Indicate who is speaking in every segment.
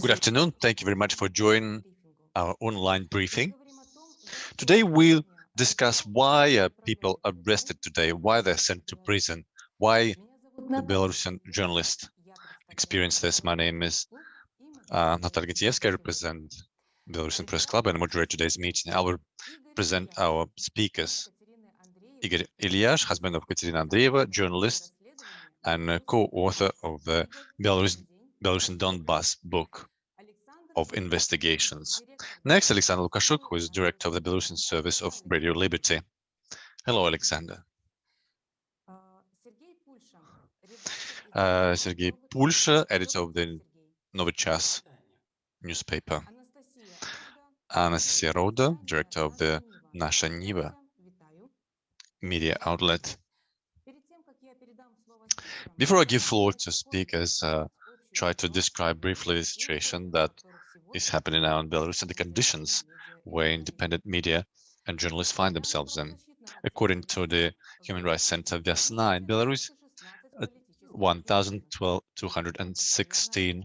Speaker 1: Good afternoon. Thank you very much for joining our online briefing. Today we'll discuss why uh, people are arrested today, why they're sent to prison, why the Belarusian journalists experience this. My name is uh, Natalia Gitievska, I represent Belarusian Press Club and moderate today's meeting. I will present our speakers. Igor Ilyash, husband of Katerina Andreeva, journalist and co-author of the Belarus, Belarusian Donbass book of investigations. Next, Alexander Lukashuk, who is director of the Belarusian service of Radio Liberty. Hello, Alexander. Uh, Sergei Pulsha, editor of the Novy Chas newspaper. Anastasia Roda, director of the Nasha Niva media outlet. Before I give floor to speakers, uh, try to describe briefly the situation that is happening now in Belarus and the conditions where independent media and journalists find themselves in. According to the Human Rights Center Vyasna in Belarus, uh, 1,216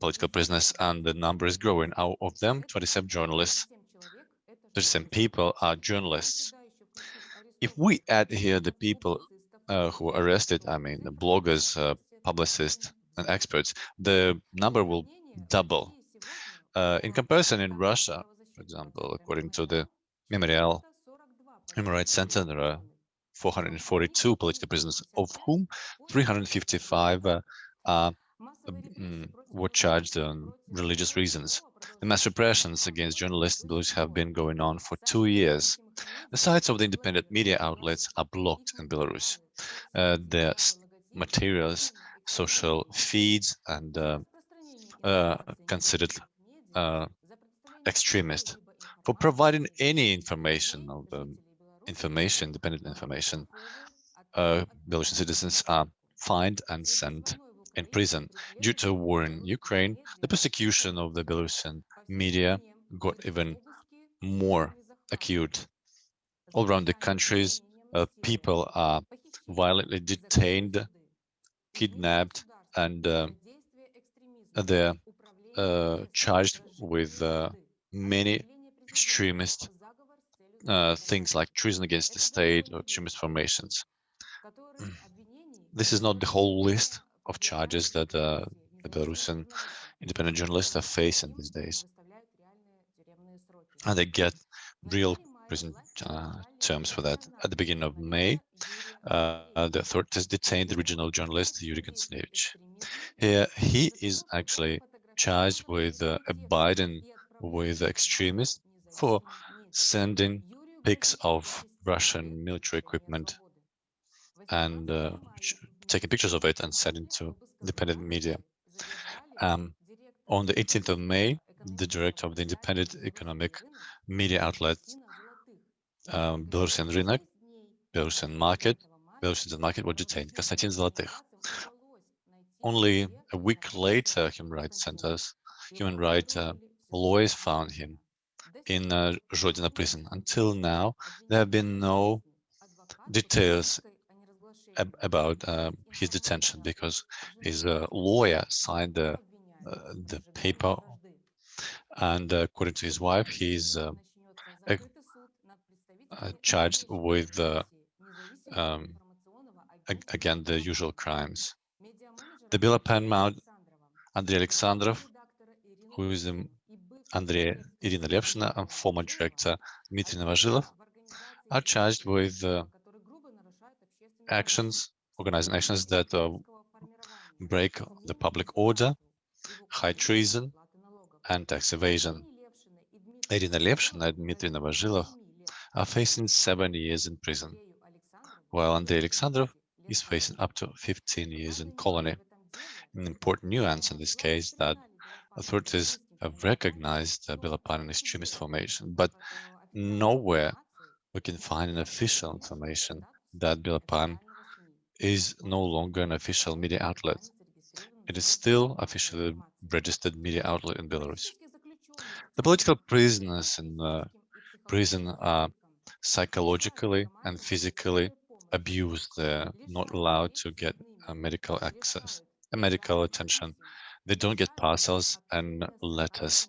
Speaker 1: political prisoners and the number is growing. Out of them, 27 journalists, 37 people are journalists. If we add here the people uh, who were arrested, I mean, the bloggers, uh, publicists, and experts, the number will double. Uh, in comparison, in Russia, for example, according to the Memorial Human Rights Center, there are 442 political prisoners, of whom 355 uh, uh, were charged on religious reasons. The mass repressions against journalists in Belarus have been going on for two years. The sites of the independent media outlets are blocked in Belarus. Uh, their materials social feeds and uh, uh, considered uh, extremist for providing any information of um, information, independent information. Uh, Belarusian citizens are fined and sent in prison. Due to war in Ukraine, the persecution of the Belarusian media got even more acute. All around the countries, uh, people are violently detained kidnapped and uh, they're uh, charged with uh, many extremist uh, things like treason against the state or extremist formations. This is not the whole list of charges that uh, the Belarusian independent journalists are facing these days. And they get real prison uh, terms for that. At the beginning of May, uh, the authorities detained the regional journalist Yuri Konstanevich. Here, he is actually charged with uh, abiding with extremists for sending pics of Russian military equipment and uh, taking pictures of it and sending to independent media. Um, on the 18th of May, the director of the independent economic media outlet um, Belarusian Rynek, Belarusian Market, Belarusian Market were detained. Konstantin Zolotykh. Only a week later, Human Rights Centers, human rights uh, lawyers found him in uh, Zhodina prison. Until now, there have been no details ab about uh, his detention because his uh, lawyer signed the, uh, the paper and uh, according to his wife, he's uh, charged with um, again the usual crimes. The Belapan Mount, Andrei Alexandrov, who is the Andrei Irina Levshina and former director Dmitry Novozhilov, are charged with uh, actions, organizing actions that uh, break the public order, high treason, and tax evasion. Irina Levshina and Dmitry Novozhilov are facing seven years in prison, while Andrei Alexandrov is facing up to 15 years in colony. An important nuance in this case that authorities have recognized the Belapan extremist formation, but nowhere we can find an official information that Belapan is no longer an official media outlet. It is still officially registered media outlet in Belarus. The political prisoners in uh, prison are psychologically and physically abused, they're not allowed to get medical access, medical attention. They don't get parcels and letters.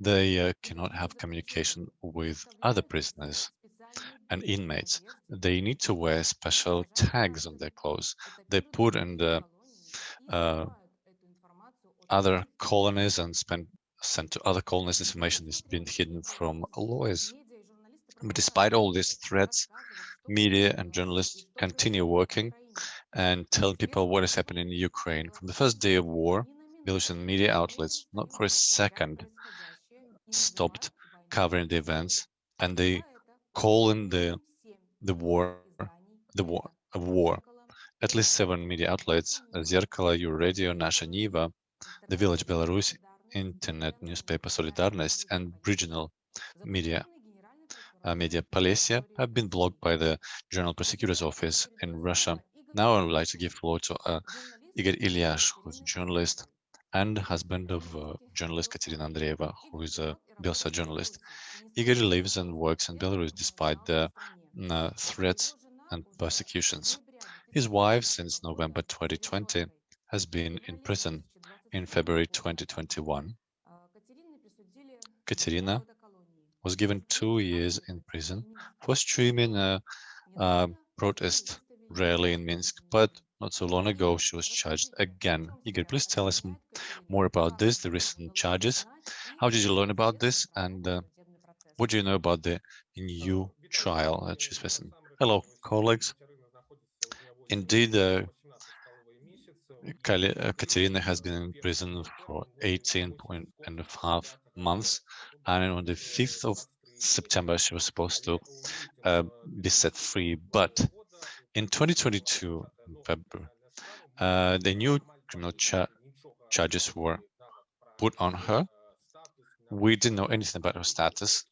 Speaker 1: They uh, cannot have communication with other prisoners and inmates. They need to wear special tags on their clothes. They put in the uh, other colonies and spend sent to other colonies information is being hidden from lawyers. But despite all these threats, media and journalists continue working and telling people what is happening in Ukraine. From the first day of war, Belarusian media outlets, not for a second, stopped covering the events, and they call in the the war the war a war. At least seven media outlets: Zerkala, Euradio, Nasha Niva, The Village Belarus, Internet newspaper Solidarnost and regional media media Polessia have been blocked by the General Prosecutor's Office in Russia. Now I would like to give floor to uh, Igor Ilyash, who's a journalist and husband of uh, journalist Katerina Andreeva, who is a Belsat journalist. Igor lives and works in Belarus despite the uh, threats and persecutions. His wife, since November 2020, has been in prison. In February 2021, Katerina was given two years in prison for streaming a, a protest rally in Minsk, but not so long ago she was charged again. Igor, please tell us more about this, the recent charges. How did you learn about this, and uh, what do you know about the new trial that she's facing? Hello, colleagues. Indeed, uh, Katerina has been in prison for 18 and a half months, and on the 5th of September, she was supposed to uh, be set free. But in 2022, in February, uh, the new criminal cha charges were put on her. We didn't know anything about her status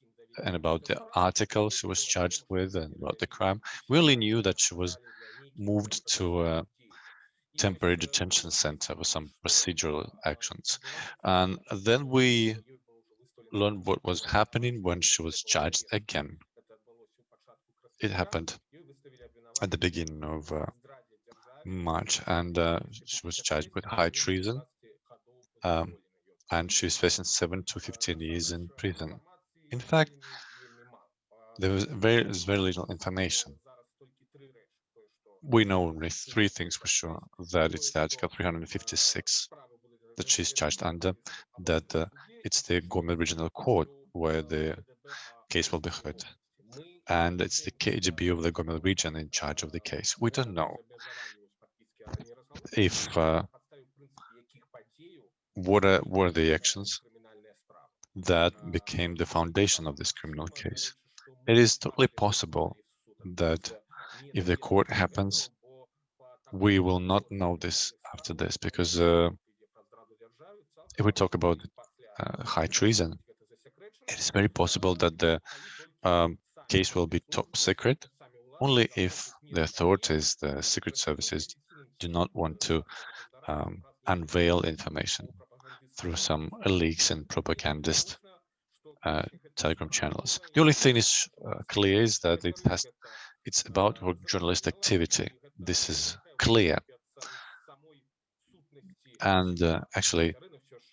Speaker 1: and about the article she was charged with and about the crime. We only knew that she was moved to a temporary detention center with some procedural actions. And then we learn what was happening when she was charged again. It happened at the beginning of uh, March, and uh, she was charged with high treason, um, and she's facing 7 to 15 years in prison. In fact, there was very, very little information. We know only three things for sure, that it's the Article 356 that she's charged under, that uh, it's the Gomel Regional Court where the case will be heard. And it's the KGB of the Gomel region in charge of the case. We don't know if uh, what are, were the actions that became the foundation of this criminal case. It is totally possible that if the court happens, we will not know this after this because uh, if we talk about uh, high treason, it is very possible that the um, case will be top secret only if the authorities, the secret services, do not want to um, unveil information through some leaks and propagandist uh, telegram channels. The only thing is uh, clear is that it has, it's about journalist activity. This is clear. And uh, actually,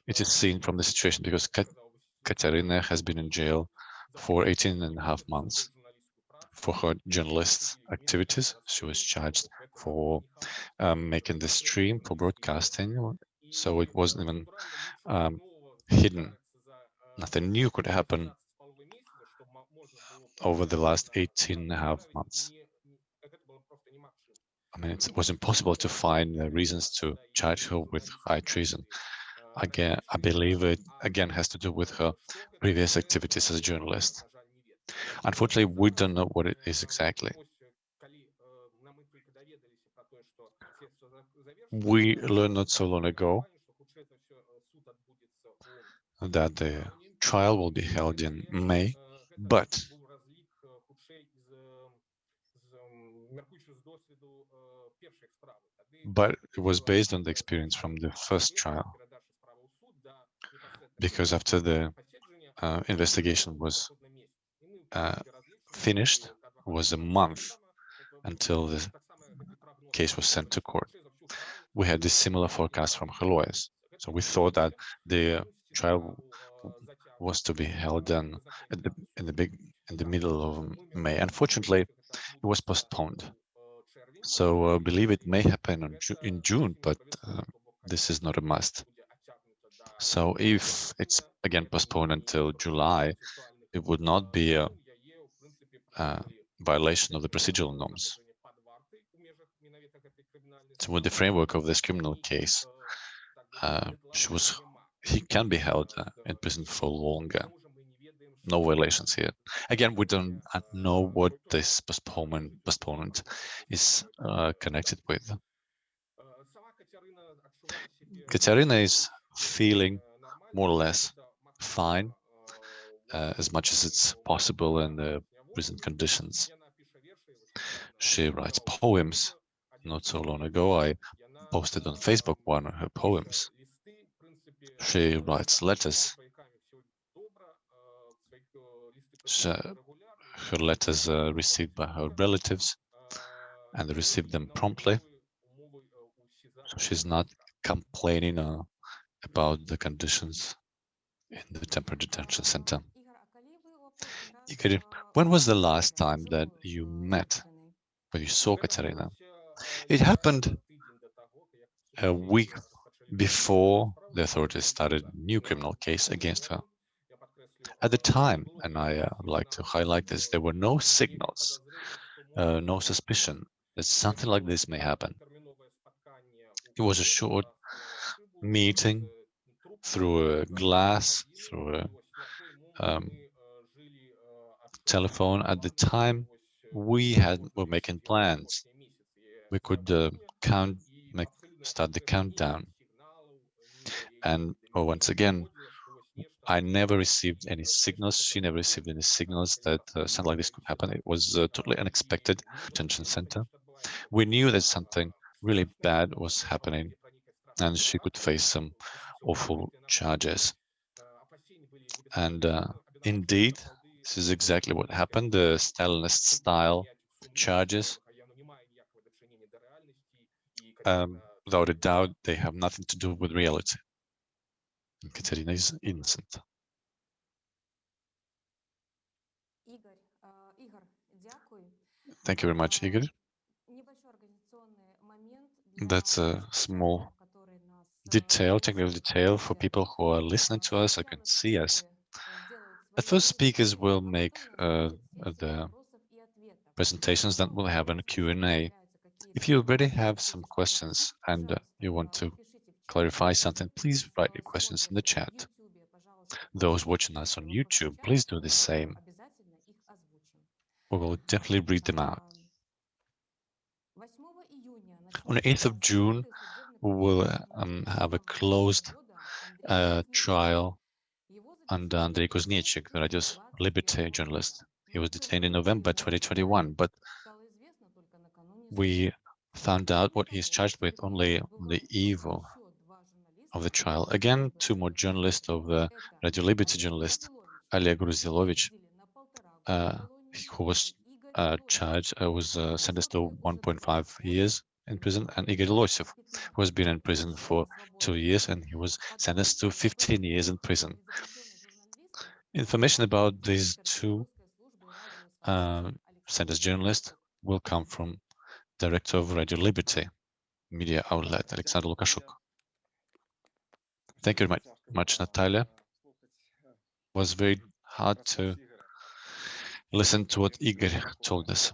Speaker 1: it is seen from the situation because Kat Katerina has been in jail for 18 and a half months for her journalist activities. She was charged for um, making the stream for broadcasting, so it wasn't even um, hidden. Nothing new could happen over the last 18 and a half months. I mean, it was impossible to find reasons to charge her with high treason again, I believe it again has to do with her previous activities as a journalist. Unfortunately, we don't know what it is exactly. We learned not so long ago that the trial will be held in May, but but it was based on the experience from the first trial because after the uh, investigation was uh, finished, was a month until the case was sent to court. We had this similar forecast from her lawyers. So we thought that the trial was to be held in, at the, in the big in the middle of May. Unfortunately, it was postponed. So I uh, believe it may happen Ju in June, but uh, this is not a must. So if it's again postponed until July, it would not be a, a violation of the procedural norms. So with the framework of this criminal case, uh, she was he can be held uh, in prison for longer. No violations here. Again, we don't uh, know what this postponement postponement is uh, connected with. Katerina is feeling more or less fine, uh, as much as it's possible in the prison conditions. She writes poems. Not so long ago, I posted on Facebook one of her poems. She writes letters. She, her letters are received by her relatives and they receive them promptly. So she's not complaining uh, about the conditions in the temporary detention center. When was the last time that you met, when you saw Katerina? It happened a week before the authorities started a new criminal case against her. At the time, and I uh, like to highlight this, there were no signals, uh, no suspicion that something like this may happen. It was a short meeting through a glass, through a um, telephone. At the time, we had were making plans. We could uh, count, make, start the countdown. And oh, once again, I never received any signals. She never received any signals that uh, something like this could happen. It was uh, totally unexpected detention center. We knew that something really bad was happening and she could face some awful charges. And uh, indeed, this is exactly what happened. The Stalinist style charges. Um, without a doubt, they have nothing to do with reality. Katerina is innocent. Thank you very much, Igor. That's a small detail, technical detail for people who are listening to us or can see us. At first, speakers will make uh, the presentations, then we'll have a Q&A. If you already have some questions and uh, you want to clarify something, please write your questions in the chat. Those watching us on YouTube, please do the same. We will definitely read them out. On the 8th of June, will um, have a closed uh, trial under Andrei Kuznechik, the Radio Liberty journalist. He was detained in November 2021, but we found out what he's charged with only on the eve of the trial. Again, two more journalists of the Radio Liberty journalist, Oleg Gruzdilovich, uh, who was uh, charged, uh, was uh, sentenced to 1.5 years in prison, and Igor Losev, who has been in prison for two years, and he was sentenced to 15 years in prison. Information about these two uh, sentenced journalists will come from director of Radio Liberty media outlet, Alexander Lukashuk. Thank you very much, much Natalia. It was very hard to listen to what Igor told us,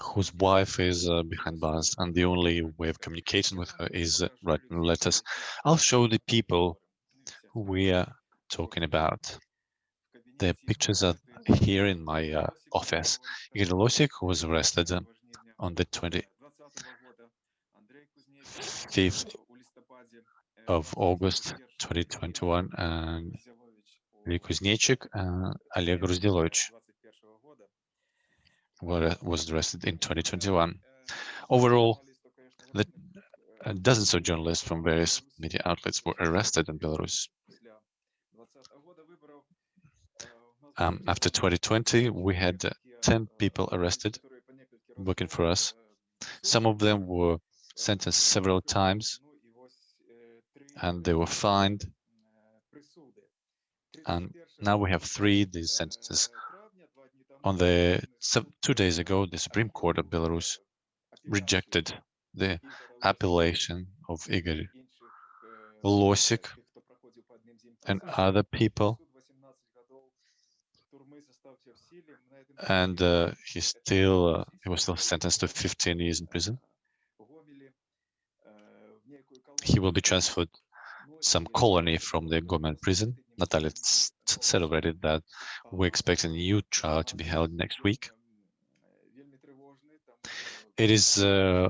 Speaker 1: whose wife is uh, behind bars, and the only way of communicating with her is uh, writing letters. I'll show the people who we are talking about. The pictures are here in my uh, office. Igor Losik, was arrested on the 25th of August 2021 and Lee Kuznechik and Oleg Gruzdilovich was arrested in 2021. Overall, the, uh, dozens of journalists from various media outlets were arrested in Belarus. Um, after 2020, we had 10 people arrested working for us. Some of them were sentenced several times and they were fined. And now we have three these sentences. On the two days ago, the Supreme Court of Belarus rejected the appellation of Igor Losik and other people and uh, he still uh, he was still sentenced to 15 years in prison. He will be transferred some colony from the government prison. Natalia celebrated that we expect a new trial to be held next week. It is uh,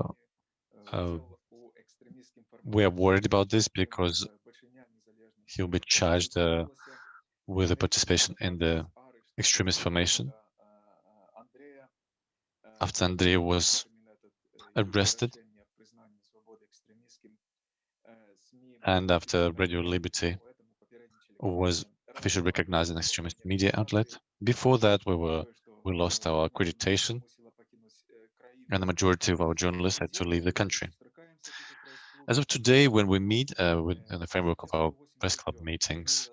Speaker 1: uh, we are worried about this because he'll be charged uh, with the participation in the extremist formation after Andrei was arrested and after Radio Liberty was officially recognized an extremist media outlet. Before that, we were we lost our accreditation, and the majority of our journalists had to leave the country. As of today, when we meet uh, with, in the framework of our press club meetings,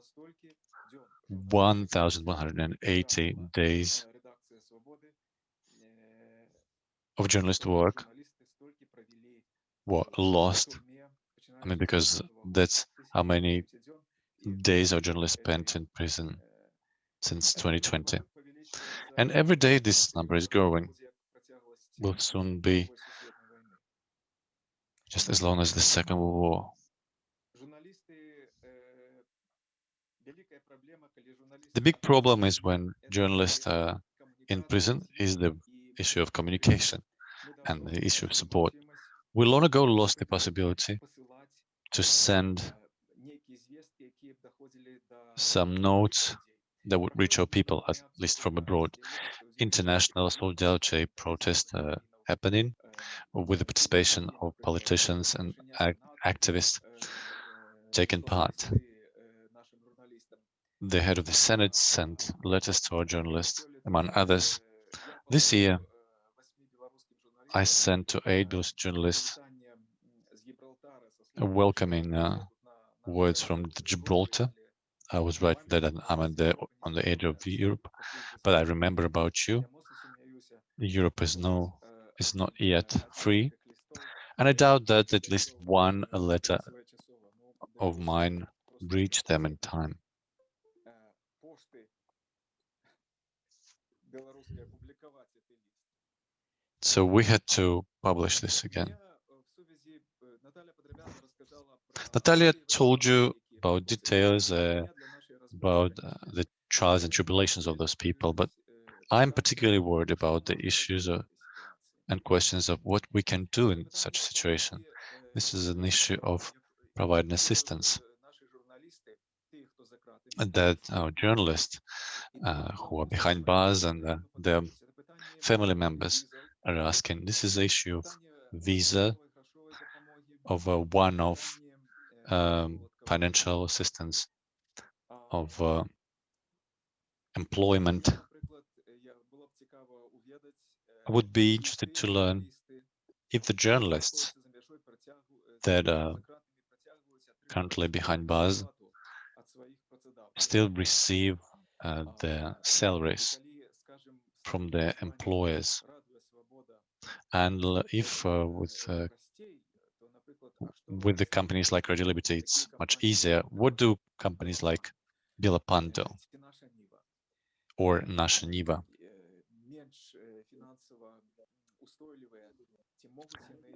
Speaker 1: 1,180 days of journalist work were lost. I mean, because that's how many days our journalists spent in prison since 2020. And every day this number is growing. Will soon be just as long as the Second World War. The big problem is when journalists are in prison is the issue of communication and the issue of support. We long ago lost the possibility to send some notes that would reach our people, at least from abroad. International solidarity protest uh, happening with the participation of politicians and activists taking part. The head of the Senate sent letters to our journalists, among others. This year, I sent to aid those journalists welcoming uh, words from Gibraltar. I was right that I'm on the on the edge of Europe, but I remember about you. Europe is no is not yet free, and I doubt that at least one letter of mine reached them in time. So we had to publish this again. Natalia told you about details uh, about uh, the trials and tribulations of those people, but I'm particularly worried about the issues of, and questions of what we can do in such a situation. This is an issue of providing assistance that our journalists uh, who are behind bars and uh, their family members are asking. This is the issue of visa, of a one-off um, financial assistance, of uh, employment. I would be interested to learn if the journalists that are currently behind bars still receive uh, their salaries from their employers and if uh, with uh, with the companies like Radio Liberty, it's much easier. What do companies like Bilapando or Nasha Niva?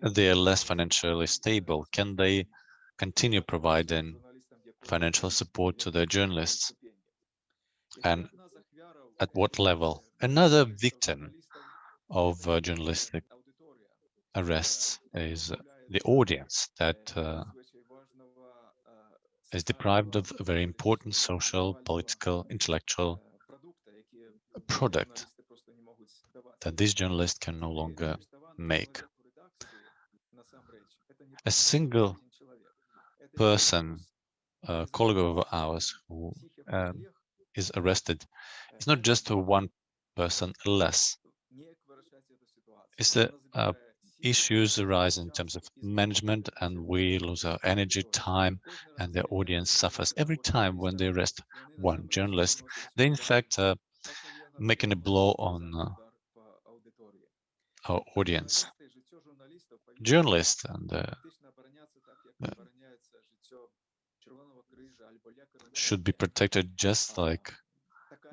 Speaker 1: They are less financially stable. Can they continue providing financial support to their journalists? And at what level? Another victim of uh, journalistic arrests is the audience that uh, is deprived of a very important social, political, intellectual product that these journalists can no longer make. A single person, a colleague of ours who um, is arrested, it's not just one person less. It's a, a issues arise in terms of management and we lose our energy, time, and the audience suffers. Every time when they arrest one journalist, they in fact are making a blow on uh, our audience. Journalists and uh, should be protected just like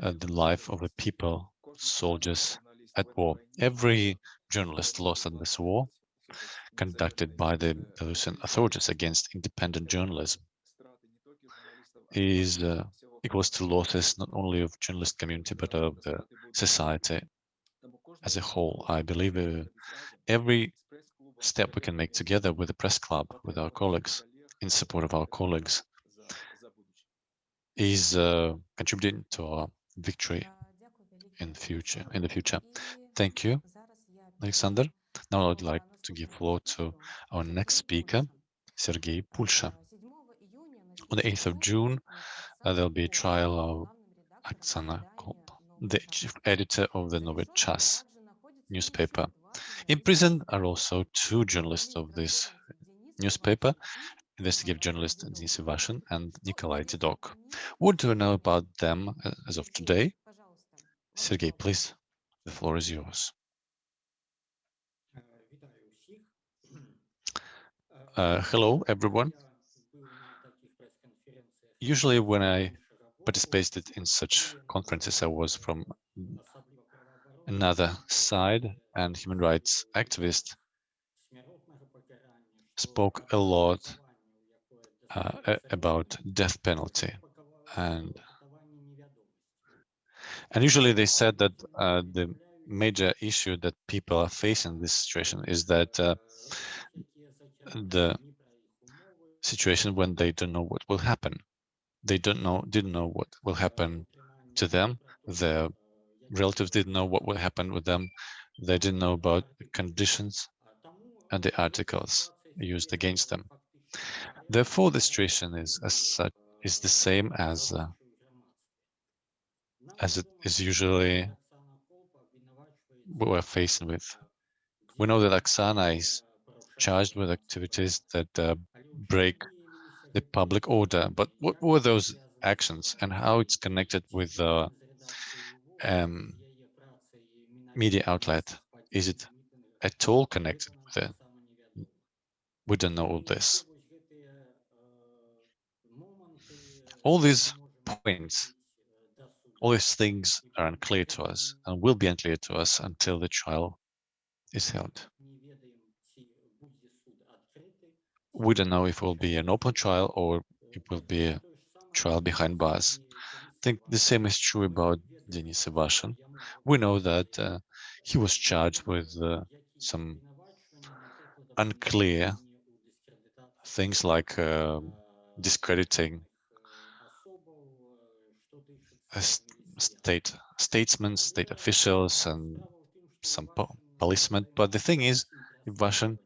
Speaker 1: uh, the life of the people, soldiers at war. Every journalist lost in this war conducted by the Belarusian authorities against independent journalism is uh, equals to losses not only of journalist community but of the society as a whole. I believe uh, every step we can make together with the press club, with our colleagues, in support of our colleagues, is uh, contributing to our victory in future. In the future, thank you, Alexander. Now I'd like to give floor to our next speaker, Sergei Pulsha. On the 8th of June, uh, there'll be a trial of Oksana Kolb, the chief editor of the Novy Chas newspaper. In prison are also two journalists of this newspaper, investigative journalist Denis Ivashin and Nikolai Didok. What do you know about them uh, as of today? Sergei, please, the floor is yours. Uh, hello, everyone. Usually when I participated in such conferences, I was from another side and human rights activist spoke a lot uh, about death penalty and and usually they said that uh, the major issue that people are facing in this situation is that uh, the situation when they don't know what will happen. They don't know, didn't know what will happen to them. Their relatives didn't know what will happen with them. They didn't know about the conditions and the articles used against them. Therefore, the situation is as such is the same as uh, as it is usually what we're facing with. We know that Oksana is charged with activities that uh, break the public order. But what were those actions and how it's connected with the um, media outlet? Is it at all connected with it? We don't know all this. All these points, all these things are unclear to us and will be unclear to us until the trial is held. We don't know if it will be an open trial or it will be a trial behind bars. I think the same is true about Denis Ivashin. We know that uh, he was charged with uh, some unclear things like uh, discrediting state statesmen, state officials, and some po policemen. But the thing is, Ivashin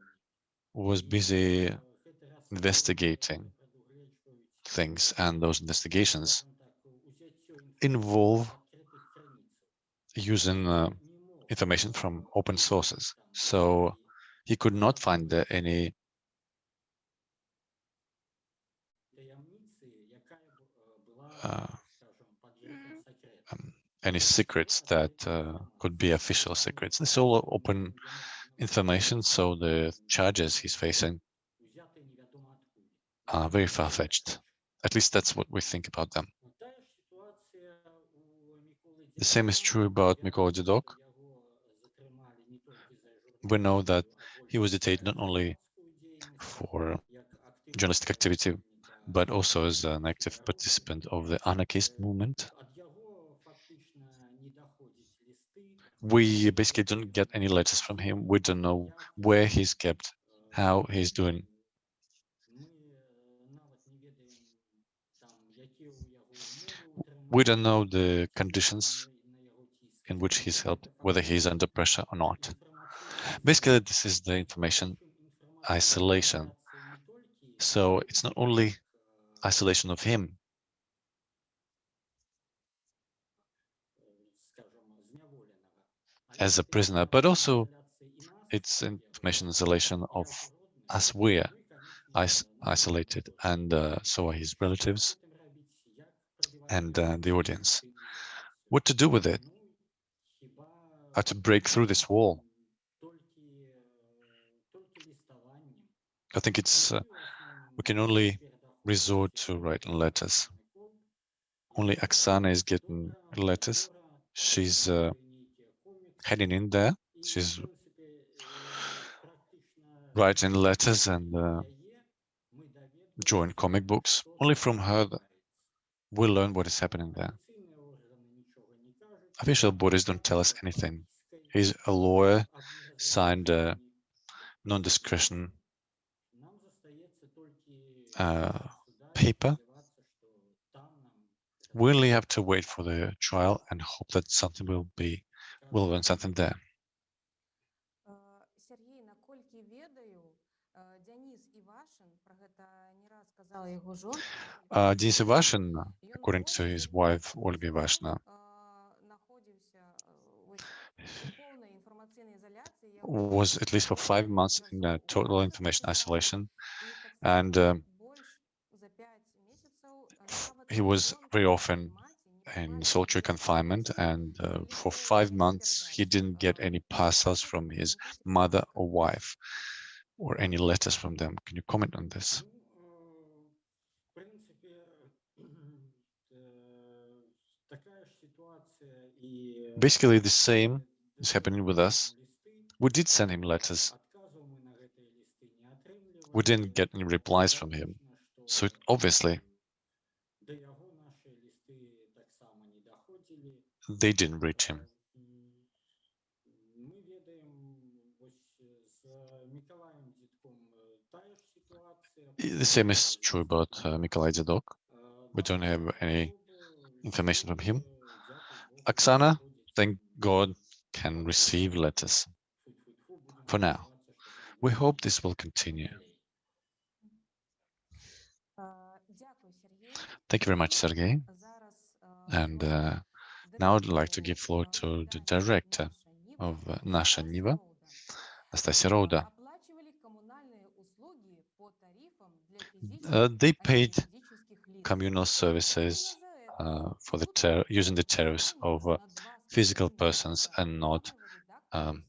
Speaker 1: was busy investigating things and those investigations involve using uh, information from open sources. So he could not find uh, any uh, um, any secrets that uh, could be official secrets. It's all open information, so the charges he's facing are very far-fetched. At least that's what we think about them. The same is true about Mykola Didok. We know that he was detained not only for journalistic activity, but also as an active participant of the anarchist movement. We basically don't get any letters from him. We don't know where he's kept, how he's doing. We don't know the conditions in which he's held, whether he's under pressure or not. Basically, this is the information isolation. So it's not only isolation of him, as a prisoner, but also it's information isolation of us we're is isolated, and uh, so are his relatives and uh, the audience. What to do with it? How to break through this wall? I think it's uh, we can only resort to writing letters. Only Oksana is getting letters. She's uh, heading in there. She's writing letters and uh, drawing comic books. Only from her we learn what is happening there. Official bodies don't tell us anything. He's a lawyer, signed a non-discretion uh, paper. We only have to wait for the trial and hope that something will be, we'll learn something there. Uh, Denis Ivashin, according to his wife Olga Ivashina, was at least for five months in uh, total information isolation. and um, he was very often in solitary confinement and uh, for five months he didn't get any parcels from his mother or wife or any letters from them. Can you comment on this? Basically the same is happening with us. We did send him letters. We didn't get any replies from him. So obviously they didn't reach him. The same is true about uh, Mikolai Dzadok. We don't have any information from him. Oksana, thank God, can receive letters. For now, we hope this will continue. Thank you very much, Sergey. And uh, now I'd like to give floor to the director of uh, Nasha Niva, Nastasia Roda. Uh, they paid communal services uh, for the using the tariffs of uh, physical persons and not um,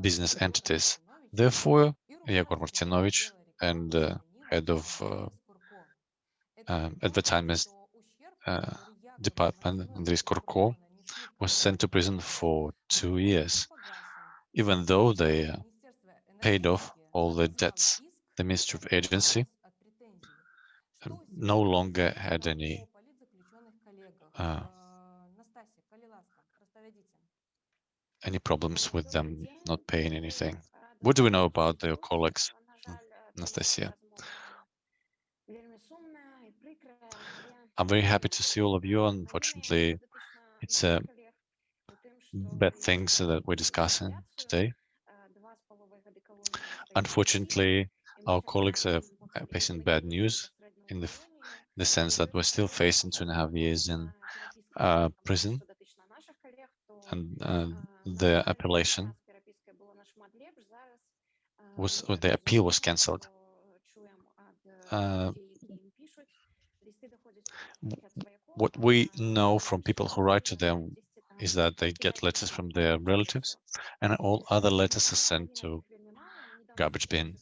Speaker 1: business entities. Therefore, Yegor Martinovich and uh, head of uh, um, advertisement uh, department, Andris Skurko, was sent to prison for two years, even though they uh, paid off all the debts. The Ministry of Agency um, no longer had any uh, any problems with them not paying anything. What do we know about their colleagues, Anastasia? I'm very happy to see all of you. Unfortunately, it's a bad things that we're discussing today. Unfortunately, our colleagues are facing bad news in the, in the sense that we're still facing two and a half years in uh, prison and uh, the appellation was, the appeal was cancelled. Uh, what we know from people who write to them is that they get letters from their relatives and all other letters are sent to garbage bin.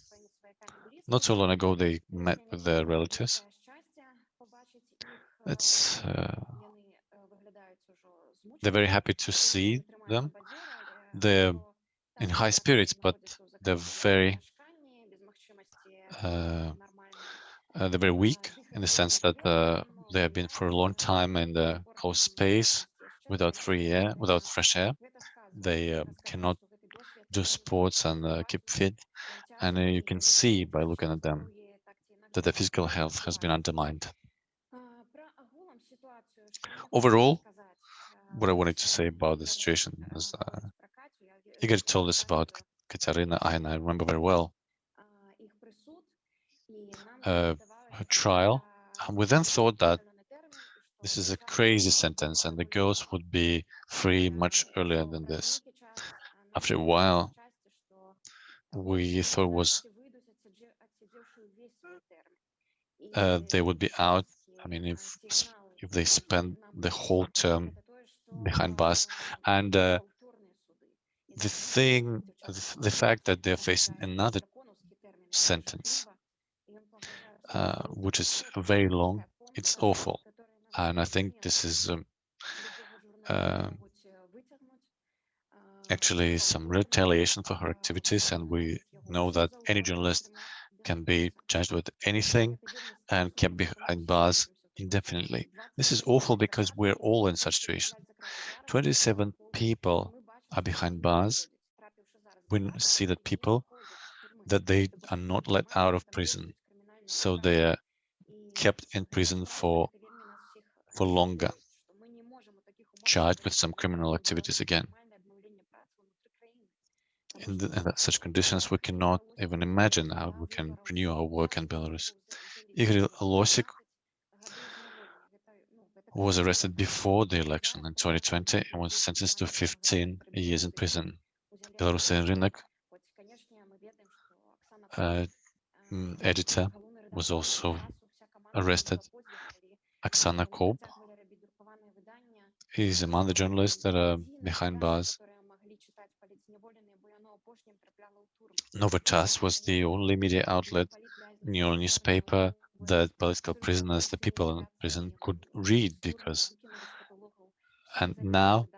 Speaker 1: Not so long ago, they met with their relatives. It's, uh, they're very happy to see them. They're in high spirits, but they're very, uh, uh, they're very weak in the sense that uh, they have been for a long time in the closed space without free air, without fresh air. They uh, cannot do sports and uh, keep fit. And uh, you can see by looking at them that their physical health has been undermined. Overall, what I wanted to say about the situation is uh, Igor told us about Katerina, and I remember very well uh, her trial we then thought that this is a crazy sentence and the girls would be free much earlier than this. After a while, we thought was uh, they would be out. I mean, if if they spend the whole term behind bars, and uh, the thing, the fact that they're facing another sentence, uh, which is very long, it's awful, and I think this is um, uh, actually some retaliation for her activities, and we know that any journalist can be charged with anything and kept behind bars indefinitely. This is awful because we're all in such situation. 27 people are behind bars. We see that people that they are not let out of prison, so they are kept in prison for for longer, charged with some criminal activities again. In, the, in such conditions, we cannot even imagine how we can renew our work in Belarus. Igor Losik was arrested before the election in 2020 and was sentenced to 15 years in prison. Belarusian Rynek uh, mm, editor was also arrested. Oksana Kolb is among the journalists that are behind bars. Novy Chas was the only media outlet, new newspaper that political prisoners, the people in prison could read because, and now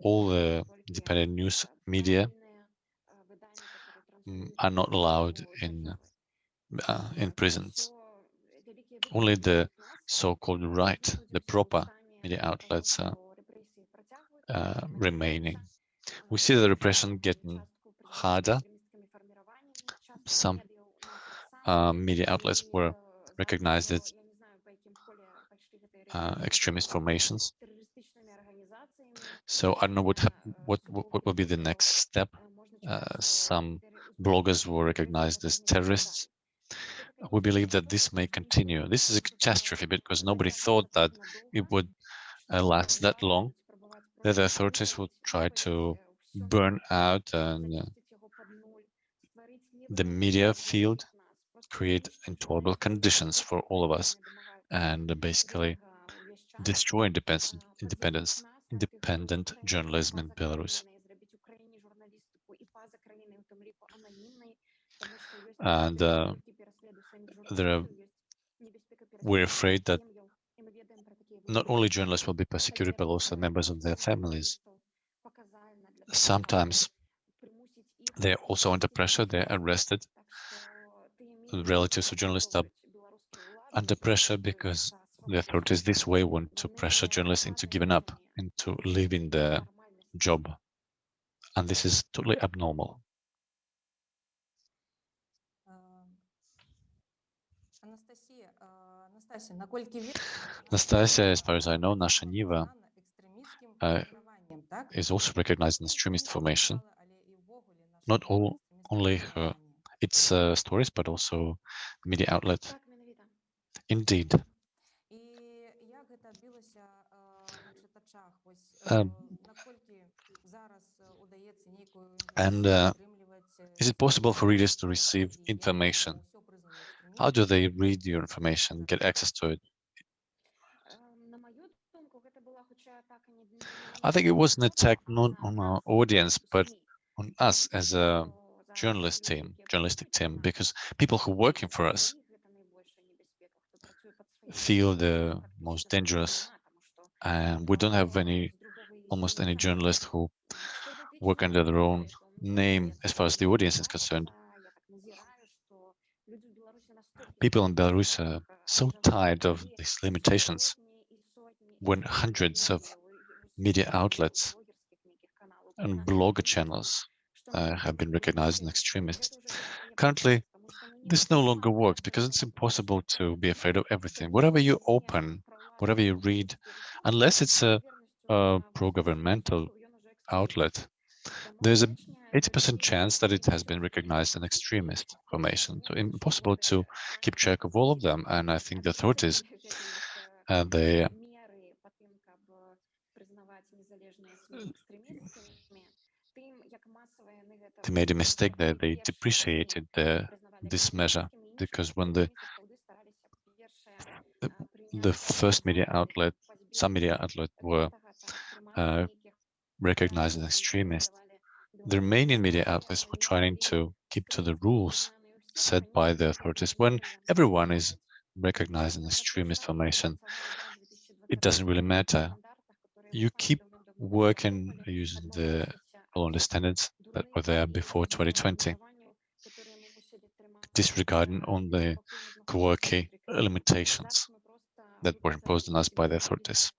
Speaker 1: all the independent news media mm, are not allowed in uh, in prisons. Only the so-called right, the proper media outlets are uh, remaining. We see the repression getting harder. Some uh, media outlets were recognized as uh, extremist formations. So I don't know what what what will be the next step. Uh, some bloggers were recognized as terrorists. We believe that this may continue. This is a catastrophe because nobody thought that it would uh, last that long. That the authorities would try to burn out and uh, the media field create intolerable conditions for all of us and basically destroy independence, independent journalism in Belarus. And uh, are, we're afraid that not only journalists will be persecuted, but also members of their families. Sometimes they're also under pressure, they're arrested relatives of journalists are under pressure because the authorities this way want to pressure journalists into giving up, into leaving their job. And this is totally abnormal. Nastasia, as far as I know, Nasha Niva uh, is also recognized an extremist formation. Not all, only her its uh, stories, but also media outlet. Indeed. Um, and uh, is it possible for readers to receive information? How do they read your information, get access to it? I think it was an attack not on our audience, but on us as a journalist team, journalistic team, because people who are working for us feel the most dangerous and we don't have any almost any journalists who work under their own name as far as the audience is concerned. People in Belarus are so tired of these limitations when hundreds of media outlets and blogger channels uh, have been recognized as extremists. Currently, this no longer works because it's impossible to be afraid of everything. Whatever you open, whatever you read, unless it's a, a pro-governmental outlet, there's a 80% chance that it has been recognized an extremist formation. So impossible to keep track of all of them. And I think the authorities, uh, they they made a mistake there. They depreciated the, this measure because when the, the, the first media outlet, some media outlet were uh, uh recognized as extremist, the remaining media outlets were trying to keep to the rules set by the authorities. When everyone is recognized as extremist formation, it doesn't really matter. You keep working using the standards that were there before 2020, disregarding on the quirky limitations that were imposed on us by the authorities.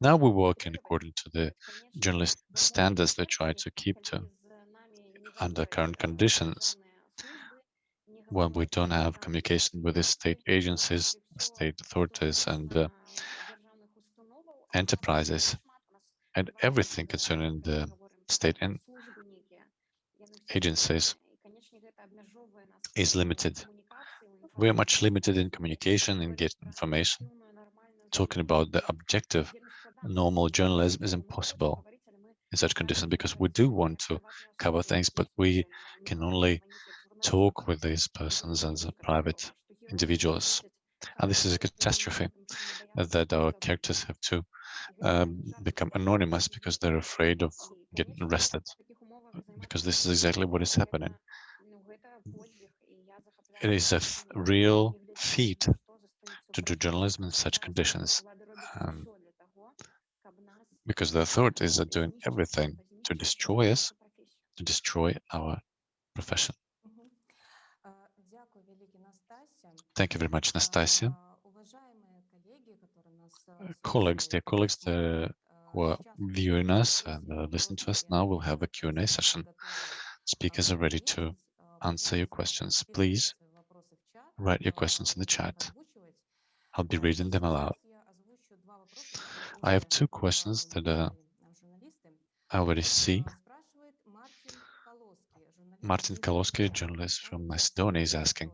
Speaker 1: Now we're working according to the journalist standards they try to keep to under current conditions when we don't have communication with the state agencies, state authorities and uh, enterprises and everything concerning the state and agencies is limited. We are much limited in communication and get information. Talking about the objective, normal journalism is impossible in such conditions because we do want to cover things, but we can only talk with these persons as private individuals. And this is a catastrophe that our characters have to um, become anonymous because they're afraid of getting arrested, because this is exactly what is happening. It is a real feat to do journalism in such conditions, um, because the authorities are doing everything to destroy us, to destroy our profession. Thank you very much, Nastasia. Colleagues, dear colleagues the, are viewing us and uh, listening to us now, we'll have a Q&A session. Speakers are ready to answer your questions. Please write your questions in the chat. I'll be reading them aloud. I have two questions that uh, I already see. Martin Kaloski, journalist from Macedonia, is asking.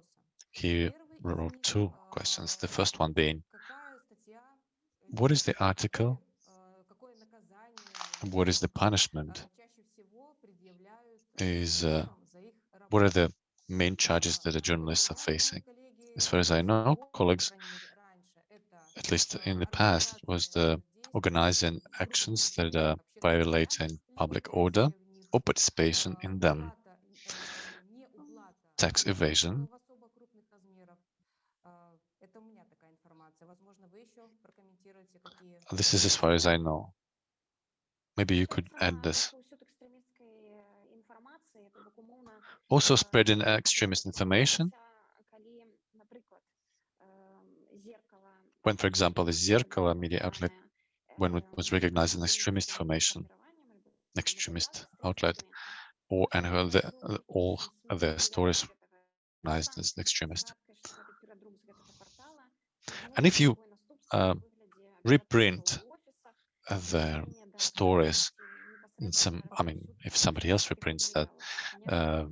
Speaker 1: He wrote two questions. The first one being, what is the article? What is the punishment? Is uh, what are the main charges that the journalists are facing? As far as I know, colleagues, at least in the past, it was the organizing actions that are violating public order or participation in them tax evasion. This is as far as I know. Maybe you could add this. Also spreading extremist information. When, for example, the Zerkalo media outlet, when it was recognized as extremist formation, extremist outlet, or and the, all the stories recognized as extremist. And if you uh, reprint their stories in some, I mean, if somebody else reprints that, uh,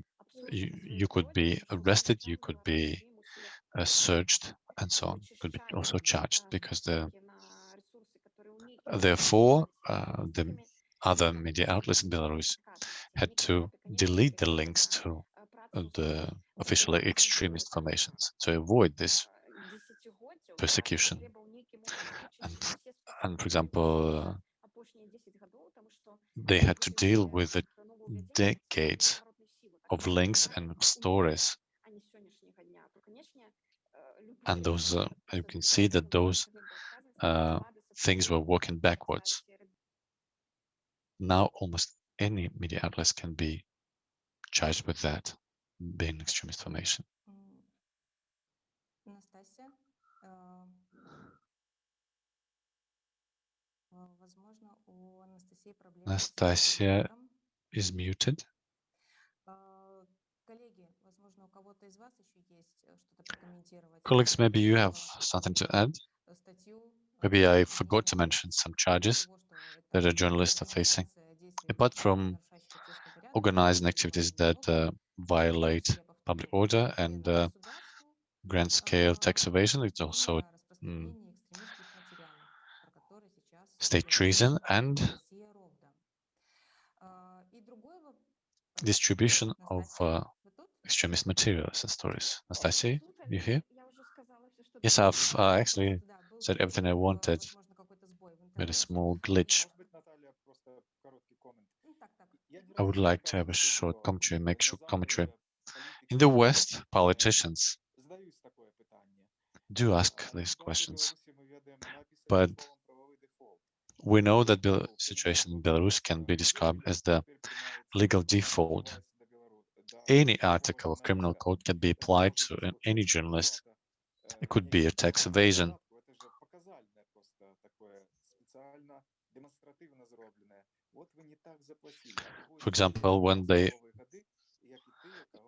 Speaker 1: you, you could be arrested, you could be uh, searched, and so on, could be also charged because the therefore uh, the other media outlets in Belarus had to delete the links to the officially extremist formations to avoid this persecution. And, and for example, they had to deal with the decades of links and stories. And those, uh, you can see that those uh, things were working backwards. Now almost any media outlets can be charged with that, being extremist formation. Nastasia is muted. Colleagues, maybe you have something to add? Maybe I forgot to mention some charges that a journalists are facing. Apart from organizing activities that uh, violate public order and uh, grand scale tax evasion, it's also mm, state treason and distribution of uh, extremist materials and stories. Nastasia, you here? Yes, I've uh, actually said everything I wanted. with a small glitch. I would like to have a short commentary, make short commentary. In the West, politicians do ask these questions, but we know that the situation in Belarus can be described as the legal default. Any article of criminal code can be applied to any journalist. It could be a tax evasion. For example, when they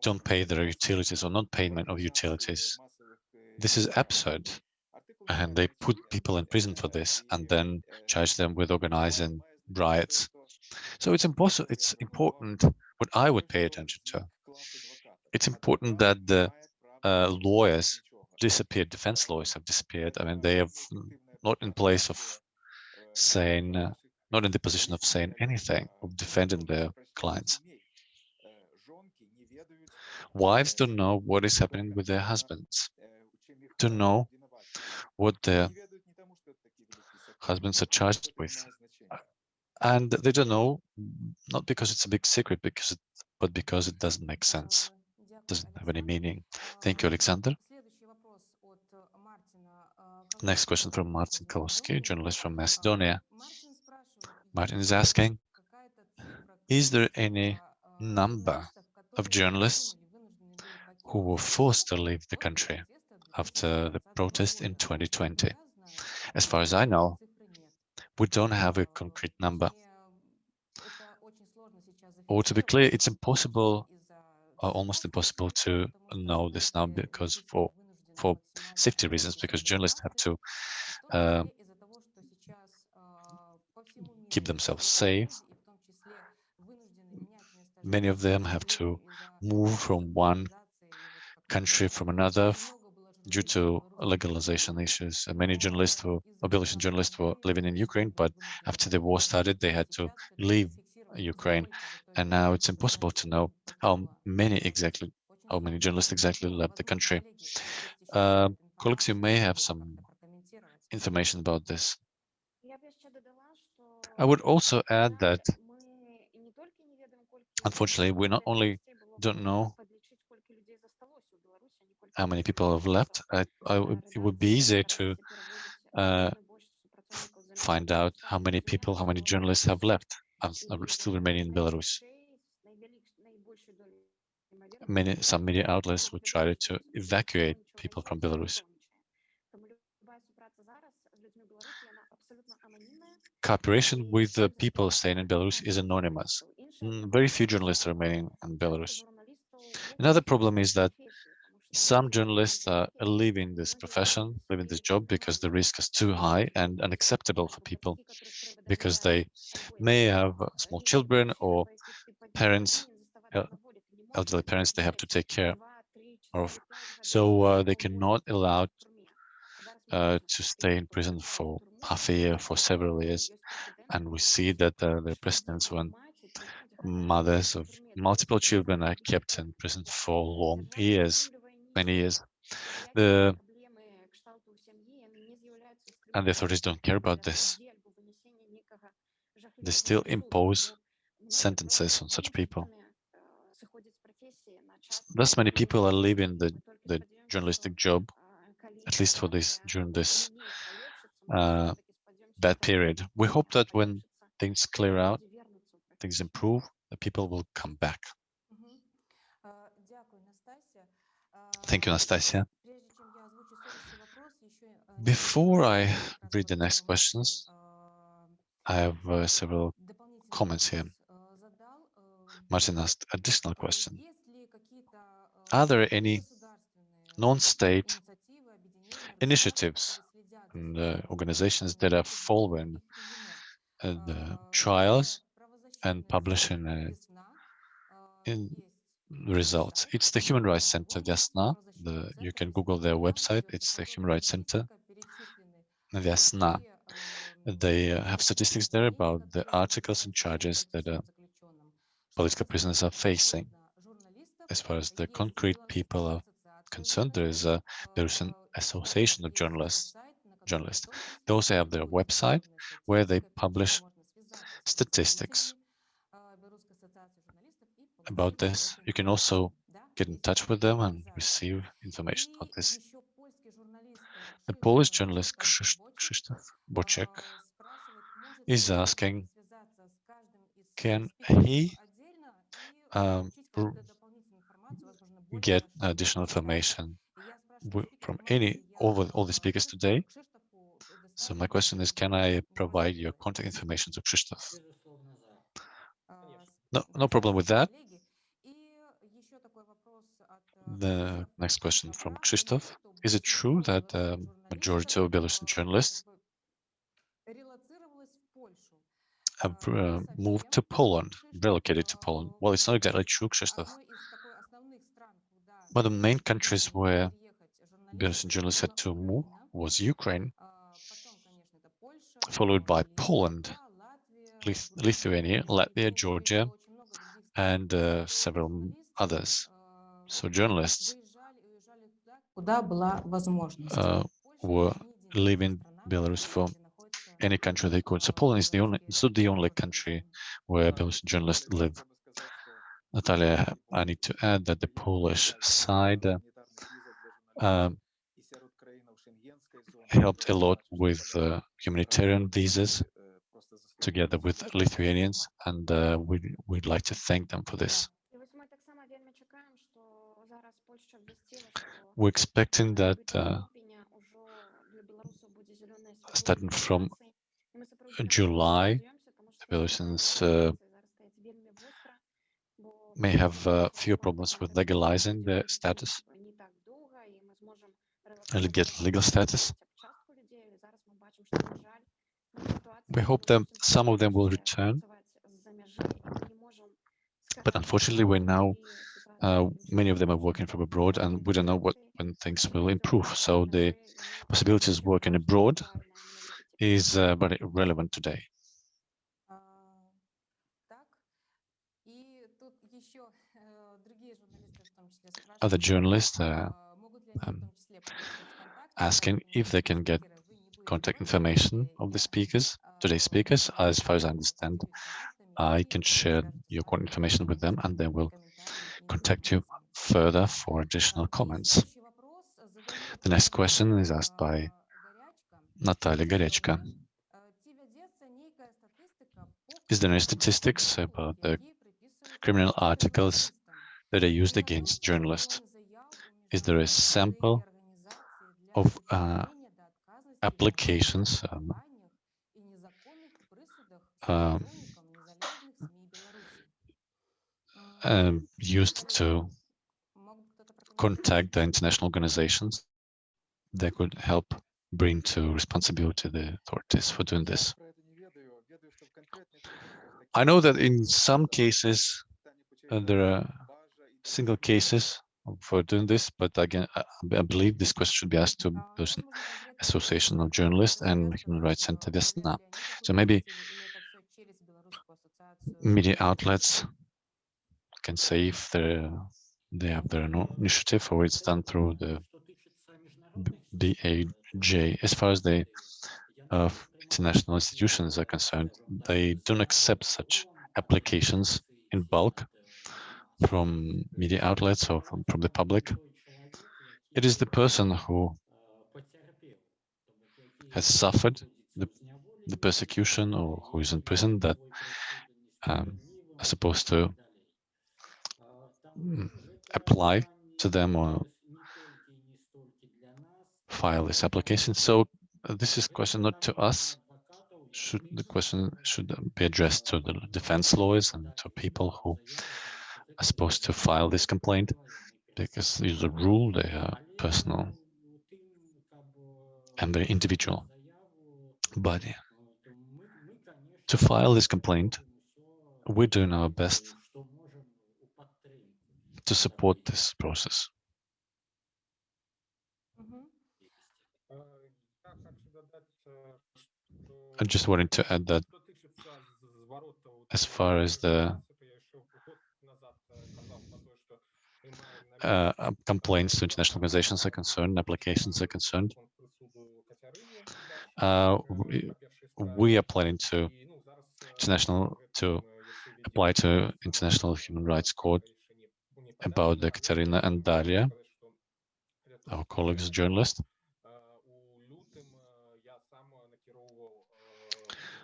Speaker 1: don't pay their utilities or non-payment of utilities. This is absurd. And they put people in prison for this and then charge them with organizing riots. So it's impossible. It's important what I would pay attention to. It's important that the uh, lawyers disappeared, defense lawyers have disappeared. I mean, they have not in place of saying, uh, not in the position of saying anything, of defending their clients. Wives don't know what is happening with their husbands, don't know what their husbands are charged with. And they don't know, not because it's a big secret, because it, but because it doesn't make sense, doesn't have any meaning. Thank you, Alexander. Next question from Martin Kaloski, journalist from Macedonia. Martin is asking, is there any number of journalists who were forced to leave the country after the protest in 2020. As far as I know, we don't have a concrete number. Or to be clear, it's impossible, or almost impossible to know this now because for for safety reasons, because journalists have to uh, keep themselves safe. Many of them have to move from one country from another due to legalization issues. Many journalists who, abolition journalists were living in Ukraine, but after the war started, they had to leave Ukraine. And now it's impossible to know how many exactly, how many journalists exactly left the country. Uh, colleagues, you may have some information about this. I would also add that, unfortunately, we not only don't know how many people have left, I, I, it would be easier to uh, find out how many people, how many journalists have left and are still remaining in Belarus. Many, some media outlets would try to evacuate people from Belarus. Cooperation with the people staying in Belarus is anonymous. Mm, very few journalists are remaining in Belarus. Another problem is that some journalists are leaving this profession, leaving this job because the risk is too high and unacceptable for people because they may have small children or parents, elderly parents they have to take care of. So uh, they cannot allow uh, to stay in prison for half a year, for several years. And we see that uh, the precedents when mothers of multiple children are kept in prison for long years many years. The and the authorities don't care about this. They still impose sentences on such people. Thus many people are leaving the, the journalistic job, at least for this during this uh, bad period. We hope that when things clear out, things improve, the people will come back. Thank you, Anastasia. Before I read the next questions, I have uh, several comments here. Martin asked additional question. Are there any non-state initiatives and uh, organizations that are following uh, the trials and publishing uh, in results. It's the Human Rights Center Viasna. The, you can Google their website. It's the Human Rights Center Viasna. They uh, have statistics there about the articles and charges that are political prisoners are facing. As far as the concrete people are concerned, there is a Belarusian Association of Journalists. Journalists. They also have their website where they publish statistics about this. You can also get in touch with them and receive information about this. The Polish journalist Krzysztof Boczek is asking, can he um, get additional information from any over all the speakers today? So my question is, can I provide your contact information to Krzysztof? No, no problem with that.
Speaker 2: The
Speaker 1: The next question from Krzysztof. Is it true that the majority of Belarusian journalists have uh, moved to Poland, relocated to Poland? Well, it's not exactly true, Krzysztof. of the main countries where Belarusian journalists had to move was Ukraine, followed by Poland, Lith- Lithuania, Latvia, Georgia, and uh, several others. So journalists uh, were leaving Belarus for any country they could. So Poland is the only, it's not the only country where Belarusian journalists live. Natalia, I need to add that the Polish side uh, helped a lot with uh, humanitarian visas together with Lithuanians, and uh, we, we'd like to thank them for this. we're expecting that uh, starting from July, Belarusians uh, may have uh, fewer problems with legalizing their status. and get legal status. We hope that some of them will return, but unfortunately, we're now uh, many of them are working from abroad and we don't know what when things will improve. So the possibilities of working abroad is uh, very relevant today. Other journalists
Speaker 2: are uh,
Speaker 1: um, asking if they can get contact information of the speakers, today's speakers, as far as I understand, I can share your contact information with them and they will contact you further for additional comments. The next question is asked by Natalia Garechka. Is there any statistics about the criminal articles that are used against journalists? Is there a sample of uh, applications um,
Speaker 2: uh,
Speaker 1: um, used to contact the international organizations that could help bring to responsibility the authorities for doing this. I know that in some cases uh, there are single cases for doing this, but again, I, I believe this question should be asked to
Speaker 2: the
Speaker 1: Association of Journalists and Human Rights Center Vesna. So maybe media outlets can say if they have their own initiative or it's done through the BAJ. As far as the uh, international institutions are concerned, they don't accept such applications in bulk from media outlets or from, from the public. It is the person who has suffered the, the persecution or who is in prison that um, are supposed to apply to them or file this application. So uh, this is question not to us. Should the question should be addressed to the defense lawyers and to people who are supposed to file this complaint because there's a rule, they are personal and very individual. But to file this complaint, we're doing our best to support this process.
Speaker 2: Mm-hmm.
Speaker 1: I just wanted to add that as far as the uh, um, complaints to international organizations are concerned, applications are concerned, uh, we, we are planning to international to apply to International Human Rights Court about Ekaterina and Daria, our colleagues journalists.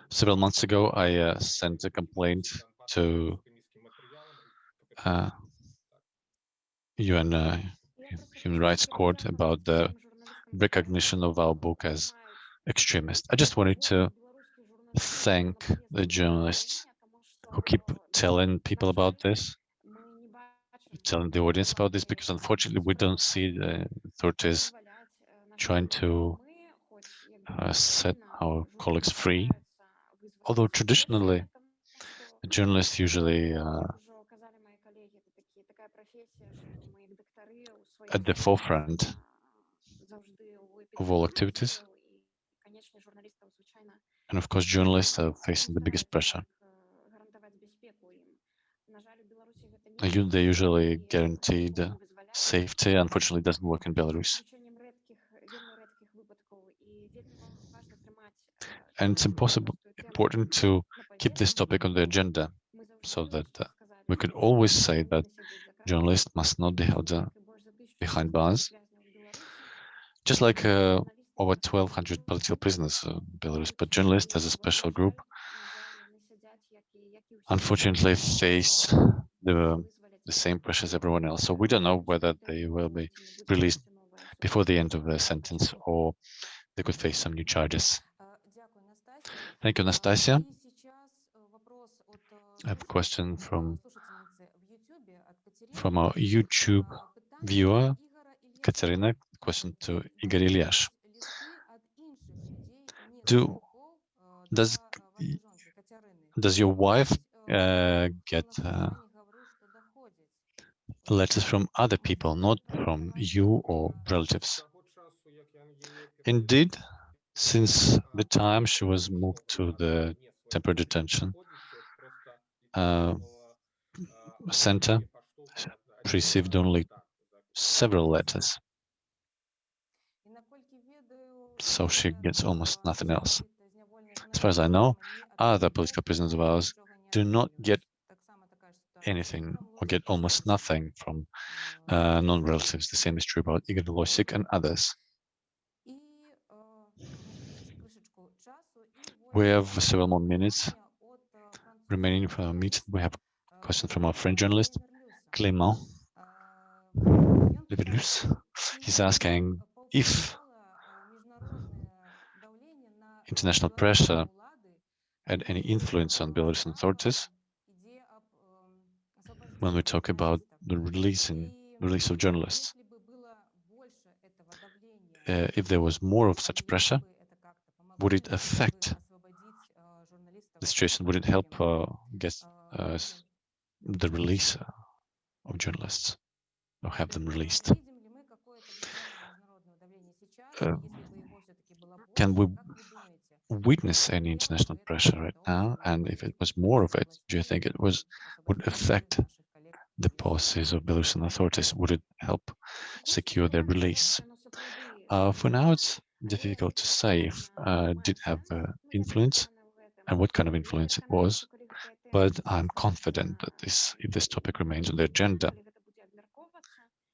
Speaker 1: Several months ago, I uh, sent a complaint to uh, UN uh, Human Rights Court about the recognition of our book as extremist. I just wanted to thank the journalists who keep telling people about this telling the audience about this, because unfortunately we don't see the authorities trying to uh, set our colleagues free. Although traditionally, the journalists usually uh, at the forefront of all activities. And of course, journalists are facing the biggest pressure. Uh, you- They usually guaranteed safety. Unfortunately, doesn't work in Belarus. And it's impossible, important to keep this topic on the agenda so that uh, we could always say that journalists must not be held uh, behind bars, just like uh, over 1,200 political prisoners in Belarus, but journalists as a special group unfortunately face the, the same pressure as everyone else. So we don't know whether they will be released before the end of their sentence or they could face some new charges. Thank you, Anastasia. I have a question from from our YouTube viewer, Katerina, question to Igor Ilyash. Do does does your wife uh, get uh, letters from other people, not from you or relatives. Indeed, since the time she was moved to the temporary detention uh, center, she received only several letters. So she gets almost nothing else. As far as I know, other political prisoners of ours do not get anything or get almost nothing from uh, non-relatives. The same is true about Igor Volosik and others. We have several more minutes remaining for our meeting. We have
Speaker 2: a
Speaker 1: question from our French journalist, Clément
Speaker 2: Levelus.
Speaker 1: He's asking if international pressure had any influence on Belarusian authorities when we talk about the releasing, release of journalists. Uh, if there was more of such pressure, would it affect the situation? Would it help uh, get uh, the release uh, of journalists or have them released? Uh, can we witness any international pressure right now? And if it was more of it, do you think it was would affect the policies of Belarusian authorities? Would it help secure their release? Uh, for now, it's difficult to say if uh, did have uh, influence and what kind of influence it was, but I'm confident that this, if this topic remains on the agenda,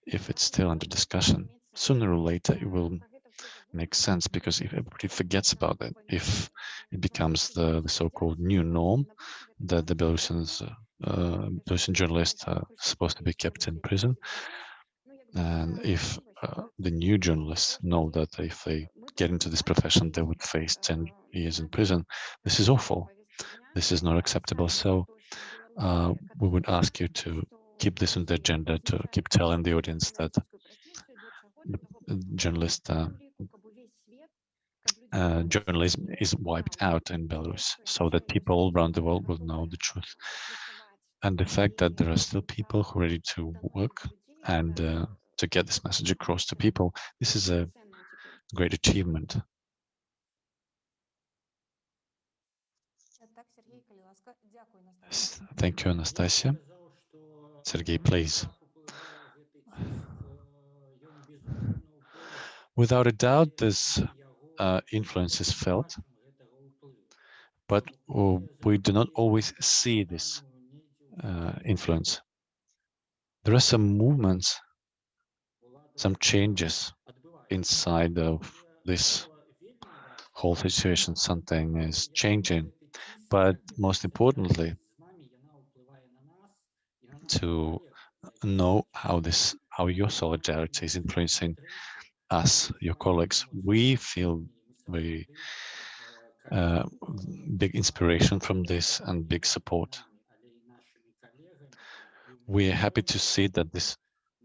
Speaker 1: if it's still under discussion, sooner or later it will make sense because if everybody forgets about it, if it becomes the, the so-called new norm that the Belarusians, uh, uh, Belarusian journalists are supposed to be kept in prison, and if uh, the new journalists know that if they get into this profession, they would face 10 years in prison, this is awful. This is not acceptable. So uh, we would ask you to keep this on the agenda, to keep telling the audience that uh, journalist uh, uh, journalism is wiped out in Belarus so that people around the world will know the truth and the fact that there are still people who are ready to work and uh, to get this message across to people. This is a great achievement. Thank you, Anastasia. Sergey, please. Without a doubt, this uh, influence is felt, but uh, we do not always see this uh, influence. There are some movements, some changes inside of this whole situation. Something is changing, but most importantly, to know how this, how your solidarity is influencing us, your colleagues. We feel very uh, big inspiration from this and big support. We are happy to see that this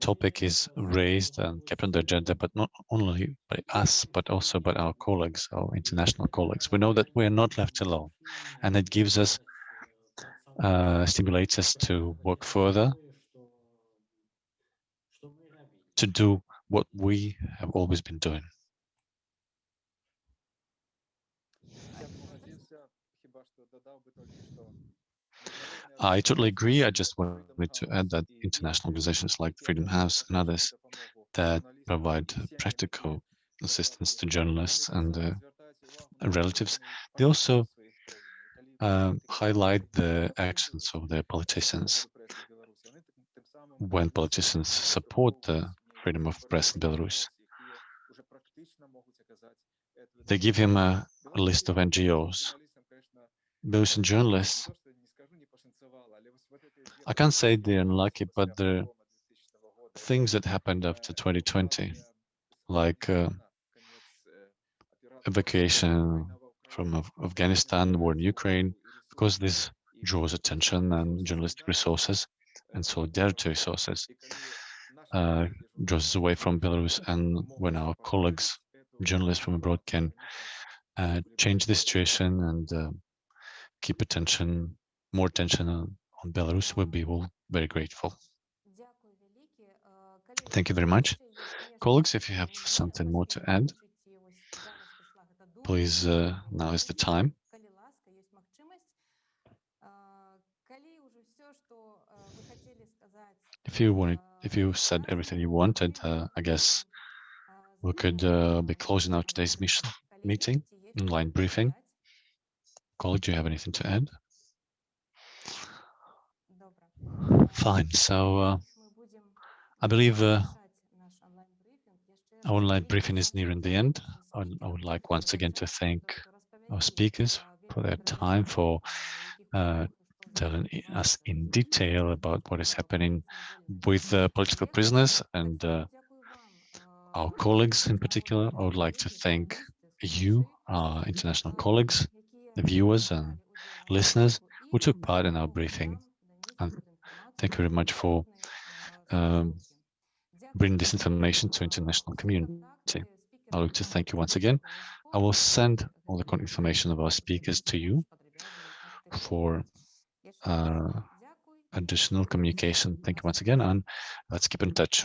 Speaker 1: topic is raised and kept on the agenda, but not only by us, but also by our colleagues, our international colleagues. We know that we are not left alone, and it gives us, uh, stimulates us to work further, to do what we have always been doing. I totally agree. I just wanted to add that international organizations like Freedom House and others that provide practical assistance to journalists and uh, relatives, they also uh, highlight the actions of their politicians. When politicians support the freedom of press in Belarus, they give him a, a list of NGOs. Belarusian journalists I can't say they're unlucky, but the things that happened after 2020, like uh, evacuation from Af Afghanistan, war in Ukraine, because this draws attention and journalistic resources and solidarity resources, uh, draws us away from Belarus. And when our colleagues, journalists from abroad can uh, change the situation and uh, keep attention, more attention on, on Belarus, we'll be all very grateful. Thank you very much. Colleagues, if you have something more to add, please, uh, now is the time. If you wanted, if you said everything you wanted, uh, I guess we could uh, be closing out today's mission, meeting, online briefing. Colleague, do you have anything to add? Fine. So uh, I believe uh, our online briefing is nearing the end. I, would like once again to thank our speakers for their time, for uh, telling us in detail about what is happening with uh, political prisoners and uh, our colleagues in particular. I would like to thank you, our international colleagues, the viewers and listeners who took part in our briefing. And thank you very much for um, bringing this information to international community. I'd like to thank you once again. I will send all the information of our speakers to you for uh, additional communication. Thank you once again, and let's keep in touch.